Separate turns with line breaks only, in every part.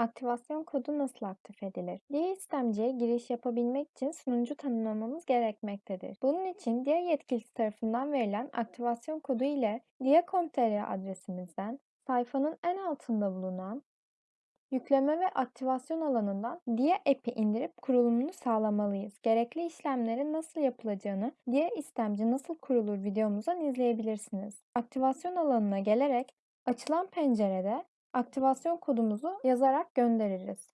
Aktivasyon kodu nasıl aktif edilir? Diğer istemciye giriş yapabilmek için sunucu tanımlamamız gerekmektedir. Bunun için diğer yetkilisi tarafından verilen aktivasyon kodu ile dia.com.tr adresimizden sayfanın en altında bulunan Yükleme ve aktivasyon alanından Dia app'i indirip kurulumunu sağlamalıyız. Gerekli işlemlerin nasıl yapılacağını Dia istemci nasıl kurulur videomuzdan izleyebilirsiniz. Aktivasyon alanına gelerek açılan pencerede aktivasyon kodumuzu yazarak göndeririz.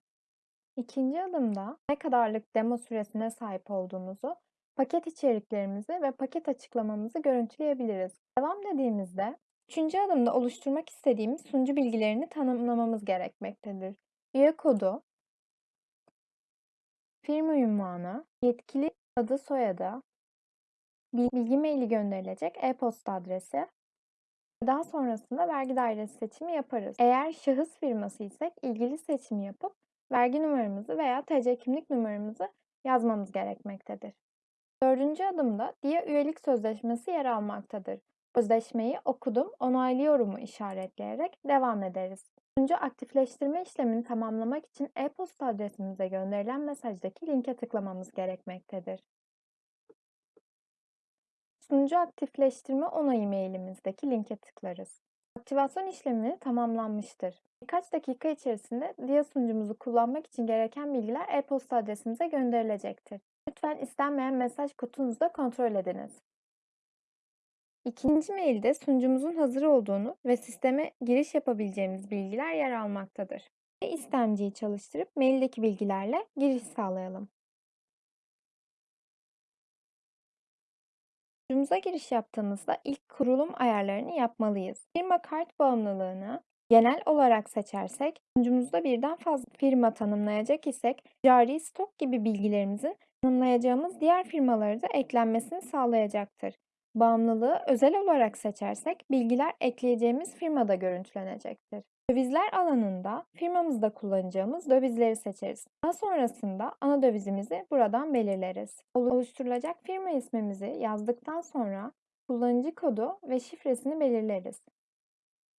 İkinci adımda ne kadarlık demo süresine sahip olduğumuzu, paket içeriklerimizi ve paket açıklamamızı görüntüleyebiliriz. Devam dediğimizde üçüncü adımda oluşturmak istediğimiz sunucu bilgilerini tanımlamamız gerekmektedir. Üye kodu, firma ünvanı, yetkili adı soyadı, bilgi maili gönderilecek e-posta adresi, daha sonrasında vergi dairesi seçimi yaparız. Eğer şahıs firması isek ilgili seçimi yapıp vergi numaramızı veya TC kimlik numaramızı yazmamız gerekmektedir. Dördüncü adımda DİA üyelik sözleşmesi yer almaktadır. Sözleşmeyi okudum, onaylıyorumu işaretleyerek devam ederiz. Üçüncü aktifleştirme işlemini tamamlamak için e-posta adresimize gönderilen mesajdaki linke tıklamamız gerekmektedir. Sunucu aktifleştirme onayı mailimizdeki linke tıklarız. Aktivasyon işlemi tamamlanmıştır. Birkaç dakika içerisinde Dia sunucumuzu kullanmak için gereken bilgiler e-posta adresimize gönderilecektir. Lütfen istenmeyen mesaj kutunuzu da kontrol ediniz. İkinci mailde sunucumuzun hazır olduğunu ve sisteme giriş yapabileceğimiz bilgiler yer almaktadır. İstemciyi çalıştırıp maildeki bilgilerle giriş sağlayalım. Sunucumuza giriş yaptığımızda ilk kurulum ayarlarını yapmalıyız. Firma kart bağımlılığını genel olarak seçersek, sunucumuzda birden fazla firma tanımlayacak isek, cari stok gibi bilgilerimizin tanımlayacağımız diğer firmaları da eklenmesini sağlayacaktır. Bağımlılığı özel olarak seçersek, bilgiler ekleyeceğimiz firmada görüntülenecektir. Dövizler alanında firmamızda kullanacağımız dövizleri seçeriz. Daha sonrasında ana dövizimizi buradan belirleriz. Oluşturulacak firma ismimizi yazdıktan sonra kullanıcı kodu ve şifresini belirleriz.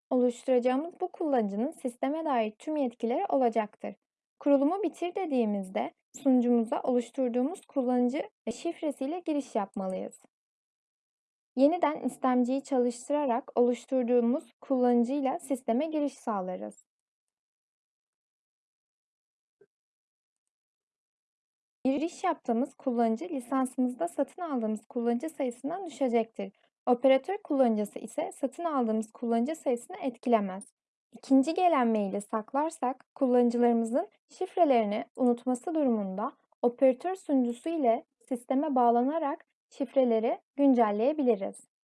Oluşturacağımız bu kullanıcının sisteme dair tüm yetkileri olacaktır. Kurulumu bitir dediğimizde sunucumuza oluşturduğumuz kullanıcı ve şifresiyle giriş yapmalıyız. Yeniden istemciyi çalıştırarak oluşturduğumuz kullanıcıyla sisteme giriş sağlarız. Giriş yaptığımız kullanıcı lisansımızda satın aldığımız kullanıcı sayısından düşecektir. Operatör kullanıcısı ise satın aldığımız kullanıcı sayısını etkilemez. İkinci gelen maili saklarsak kullanıcılarımızın şifrelerini unutması durumunda operatör sunucusu ile sisteme bağlanarak şifreleri güncelleyebiliriz.